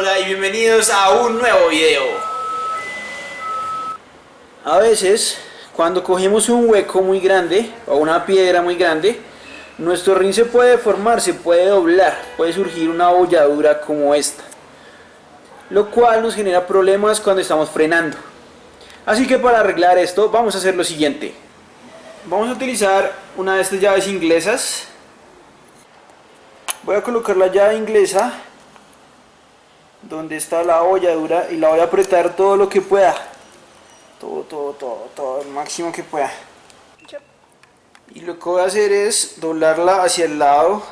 Hola y bienvenidos a un nuevo video. A veces, cuando cogemos un hueco muy grande o una piedra muy grande, nuestro rin se puede deformar, se puede doblar, puede surgir una bolladura como esta, lo cual nos genera problemas cuando estamos frenando. Así que para arreglar esto vamos a hacer lo siguiente. Vamos a utilizar una de estas llaves inglesas. Voy a colocar la llave inglesa donde está la holladura y la voy a apretar todo lo que pueda. Todo, todo, todo, todo, el máximo que pueda. Y lo que voy a hacer es doblarla hacia el lado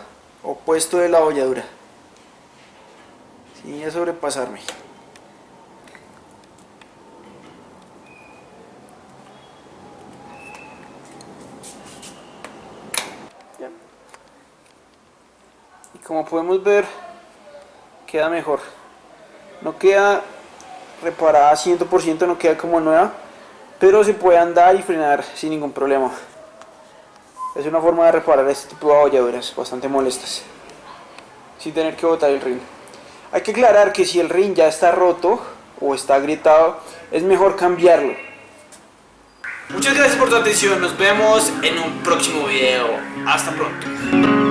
opuesto de la holladura. Sin a sobrepasarme. Y como podemos ver, queda mejor. No queda reparada 100%, no queda como nueva, pero se puede andar y frenar sin ningún problema. Es una forma de reparar este tipo de abolladuras bastante molestas, sin tener que botar el ring. Hay que aclarar que si el ring ya está roto o está agrietado, es mejor cambiarlo. Muchas gracias por tu atención, nos vemos en un próximo video. Hasta pronto.